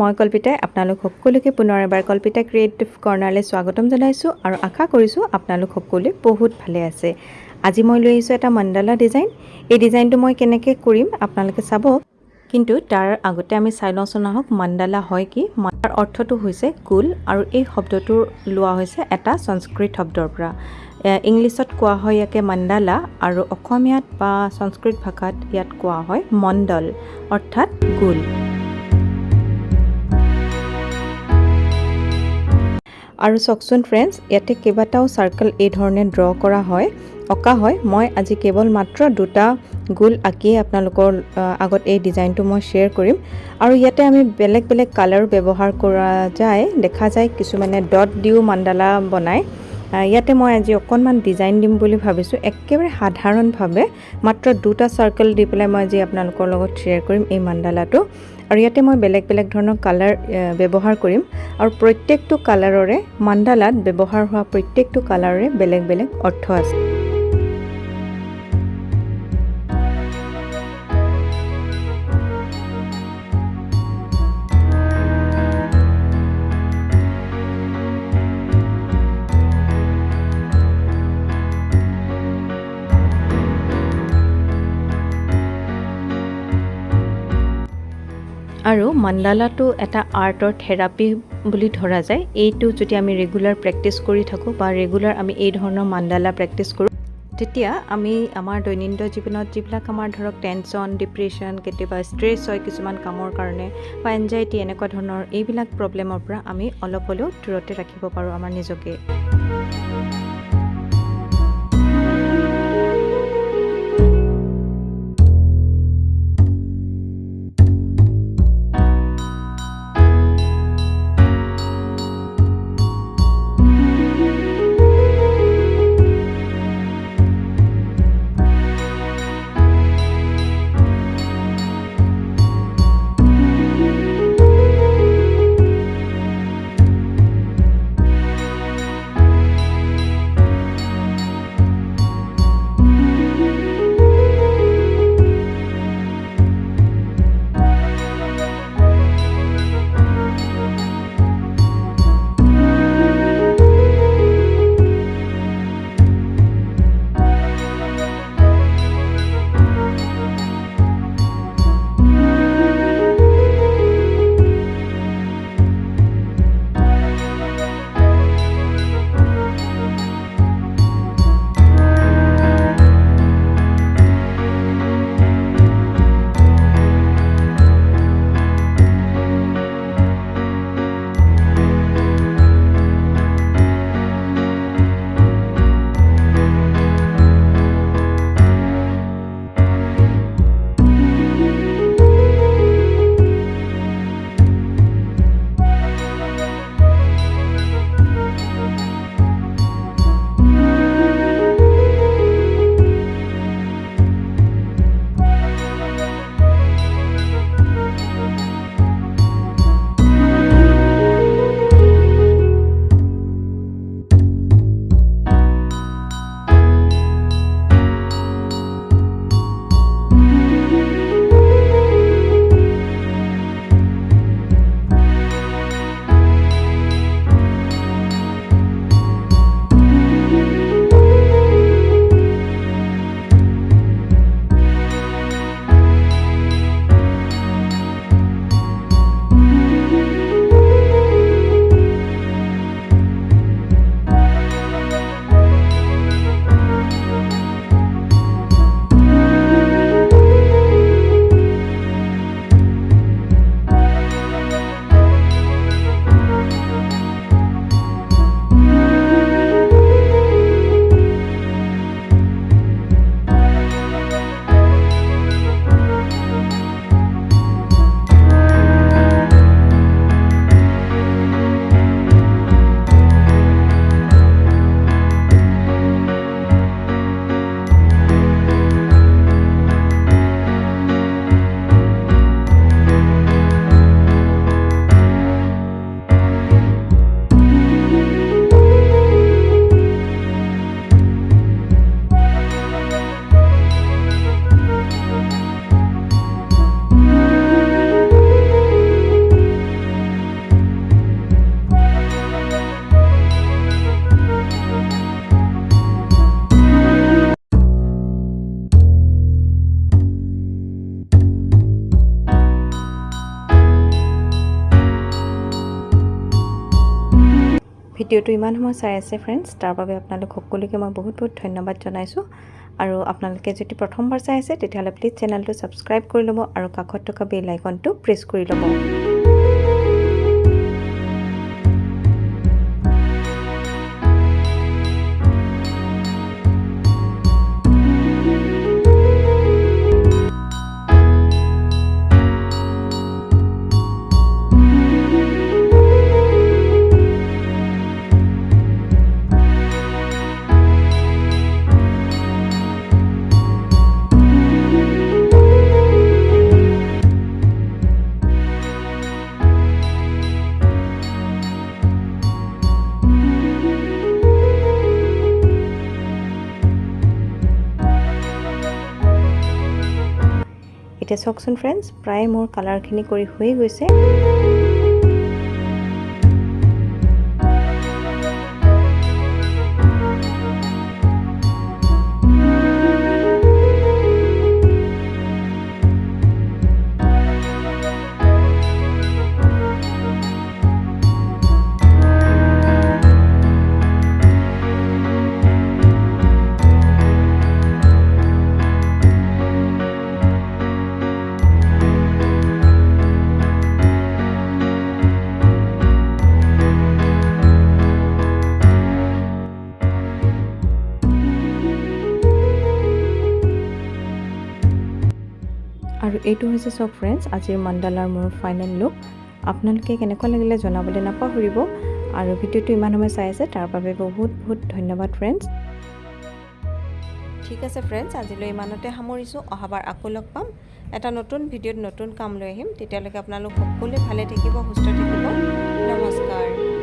মই কল্পিতাই আপোনালোক সকলোকে পুনৰ এবাৰ কল্পিতা ক্ৰিয়েটিভ কৰ্ণাৰলৈ স্বাগতম জনাইছোঁ আৰু আশা কৰিছোঁ আপোনালোক সকলোৱে বহুত ভালে আছে। আজি মই লৈ আহিছোঁ এটা মণ্ডালা ডিজাইন। এই ডিজাইনটো মই কেনেকৈ কৰিম আপোনালোকে চাব। কিন্তু তাৰ আগতে আমি চাই লওঁচোন আহক মণ্ডালা হয় কি? তাৰ অৰ্থটো হৈছে গোল আৰু এই শব্দটো লোৱা হৈছে এটা সংস্কৃত শব্দৰ পৰা। ইংলিছত কোৱা হয় ইয়াকে মণ্ডালা আৰু অসমীয়াত বা সংস্কৃত ভাষাত ইয়াত কোৱা হয় মণ্ডল অৰ্থাৎ গোল। আৰু চাওকচোন ফ্ৰেণ্ডছ ইয়াতে কেইবাটাও চাৰ্কেল এই ধৰণে ড্ৰ কৰা হয়। অঁকা হয়। মই আজি কেৱল মাত্ৰ দুটা গোল আঁকিয়ে আপোনালোকৰ আগত এই ডিজাইনটো মই শ্বেয়াৰ কৰিম। আৰু ইয়াতে আমি বেলেগ বেলেগ কালাৰ ব্যৱহাৰ কৰা যায়। দেখা যায় কিছুমানে ডট দিও মাণ্ডালা বনায়। ইয়াতে মই আজি অকণমান ডিজাইন দিম বুলি ভাবিছোঁ। একেবাৰে সাধাৰণভাৱে মাত্ৰ দুটা চাৰ্কেল দি পেলাই মই আজি আপোনালোকৰ লগত শ্বেয়াৰ কৰিম এই মাণ্ডালাটো আৰু ইয়াতে মই বেলেগ বেলেগ ধৰণৰ কালাৰ ব্যৱহাৰ কৰিম। আৰু প্ৰত্যেকটো কালাৰৰে মাণ্ডালাত ব্যৱহাৰ হোৱা প্ৰত্যেকটো কালাৰৰে বেলেগ বেলেগ অৰ্থ আছে। আৰু মাণ্ডালাটো এটা আৰ্টৰ থেৰাপি বুলি ধৰা যায়। এইটো যদি আমি ৰেগুলাৰ প্ৰেক্টিছ কৰি থাকোঁ বা ৰেগুলাৰ আমি এই ধৰণৰ মাণ্ডালা প্ৰেক্টিছ কৰোঁ তেতিয়া আমি আমাৰ দৈনন্দিন জীৱনত যিবিলাক আমাৰ ধৰক টেনশ্যন ডিপ্ৰেশ্যন কেতিয়াবা ষ্ট্ৰেছ হয় কিছুমান কামৰ কাৰণে বা এনজাইটি এনেকুৱা ধৰণৰ এইবিলাক প্ৰব্লেমৰ পৰা আমি অলপ হ'লেও দূৰতে ৰাখিব পাৰোঁ আমাৰ নিজকে। ভিডিঅ'টো ইমান সময় চাই আছে ফ্ৰেণ্ডছ তাৰ বাবে আপোনালোক সকলোকে মই বহুত বহুত ধন্যবাদ জনাইছোঁ। আৰু আপোনালোকে যদি প্ৰথমবাৰ চাই আছে তেতিয়াহ'লে প্লিজ চেনেলটো ছাবস্ক্ৰাইব কৰি ল'ব আৰু কাষত থকা বেল আইকনটো প্ৰেছ কৰি ল'ব। চাওকচোন ফ্ৰেণ্ডছ প্ৰায় মোৰ কালাৰখিনি কৰি হৈয়ে গৈছে আৰু এইটো হৈছে চব ফ্ৰেণ্ডছ আজিৰ মাণ্ডালাৰ মোৰ ফাইনেল লুক আপোনালোকে কেনেকুৱা লাগিলে জনাবলৈ নাপাহৰিব আৰু ভিডিঅ'টো ইমান সময় চাই আছে তাৰ বাবে বহুত বহুত ধন্যবাদ ফ্ৰেণ্ডছ ঠিক আছে ফ্ৰেণ্ডছ আজিলৈ ইমানতে সামৰিছোঁ অহাবাৰ আকৌ লগ পাম। এটা নতুন ভিডিঅ'ত নতুন কাম লৈ আহিম তেতিয়ালৈকে আপোনালোক সকলোৱে ভালে থাকিব সুস্থ থাকিব। নমস্কাৰ।